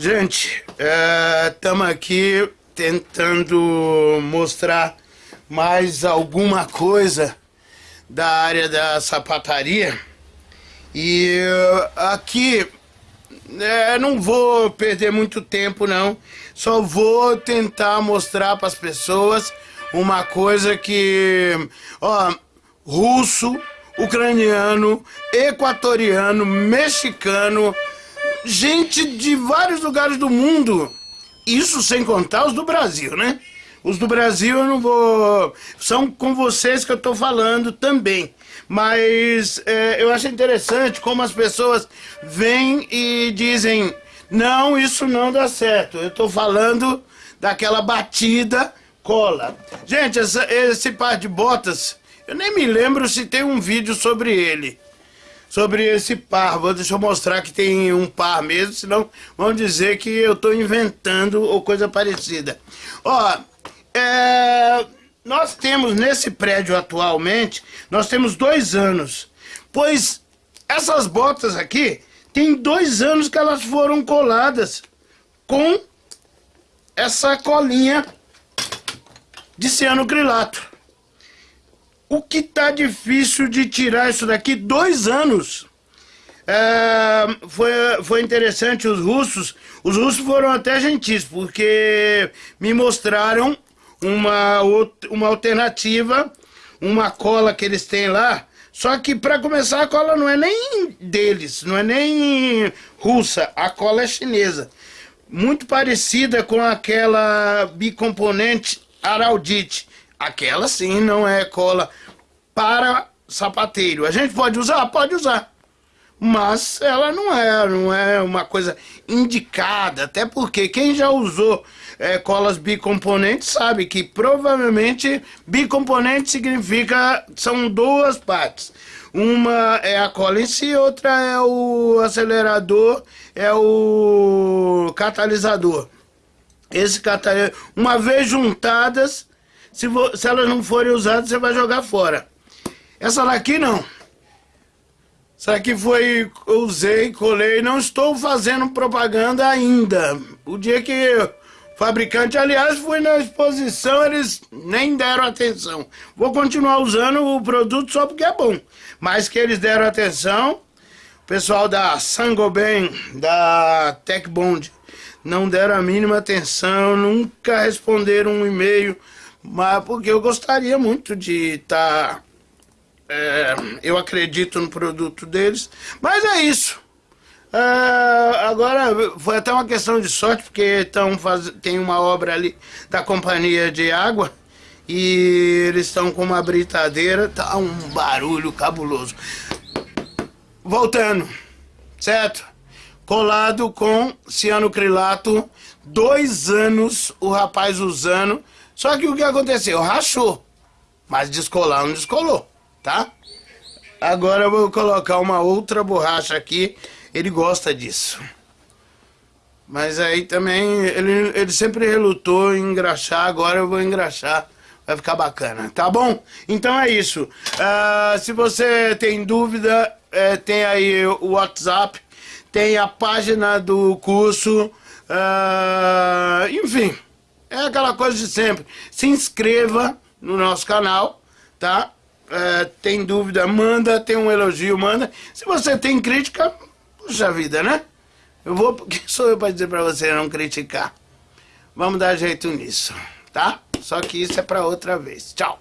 Gente, estamos é, aqui tentando mostrar mais alguma coisa da área da sapataria. E aqui é, não vou perder muito tempo não, só vou tentar mostrar para as pessoas uma coisa que, ó, russo, ucraniano, equatoriano, mexicano, gente de vários lugares do mundo. Isso sem contar os do Brasil, né? Os do Brasil eu não vou... São com vocês que eu estou falando também. Mas é, eu acho interessante como as pessoas vêm e dizem não, isso não dá certo. Eu estou falando daquela batida cola. Gente, essa, esse par de botas, eu nem me lembro se tem um vídeo sobre ele sobre esse par. Vou, deixa eu mostrar que tem um par mesmo, senão vão dizer que eu estou inventando ou coisa parecida. Ó, é, nós temos nesse prédio atualmente, nós temos dois anos, pois essas botas aqui, tem dois anos que elas foram coladas com essa colinha de cianocrilato. O que tá difícil de tirar isso daqui? Dois anos. É, foi, foi interessante os russos. Os russos foram até gentis, porque me mostraram uma, uma alternativa, uma cola que eles têm lá. Só que para começar a cola não é nem deles, não é nem russa, a cola é chinesa. Muito parecida com aquela bicomponente Araldite. Aquela sim não é cola para sapateiro. A gente pode usar? Pode usar. Mas ela não é, não é uma coisa indicada, até porque quem já usou é, colas bicomponentes sabe que provavelmente bicomponente significa são duas partes. Uma é a cola em si, outra é o acelerador, é o catalisador. Esse catalisador, uma vez juntadas, se, se elas não forem usadas, você vai jogar fora. Essa daqui não. Essa aqui foi, usei, colei, não estou fazendo propaganda ainda. O dia que o fabricante, aliás, fui na exposição, eles nem deram atenção. Vou continuar usando o produto só porque é bom. Mas que eles deram atenção, o pessoal da Sangoben, da Tech Bond, não deram a mínima atenção, nunca responderam um e-mail mas porque eu gostaria muito de estar... Tá, é, eu acredito no produto deles, mas é isso. É, agora, foi até uma questão de sorte, porque tão faz... tem uma obra ali da companhia de água, e eles estão com uma britadeira, tá um barulho cabuloso. Voltando, certo? Colado com cianocrilato, dois anos o rapaz usando, só que o que aconteceu? Rachou. Mas descolar não descolou, tá? Agora eu vou colocar uma outra borracha aqui. Ele gosta disso. Mas aí também, ele, ele sempre relutou em engraxar, agora eu vou engraxar. Vai ficar bacana, tá bom? Então é isso. Uh, se você tem dúvida, é, tem aí o WhatsApp, tem a página do curso, uh, enfim... É aquela coisa de sempre. Se inscreva no nosso canal, tá? É, tem dúvida, manda. Tem um elogio, manda. Se você tem crítica, puxa vida, né? Eu vou, porque sou eu para dizer para você não criticar. Vamos dar jeito nisso, tá? Só que isso é para outra vez. Tchau.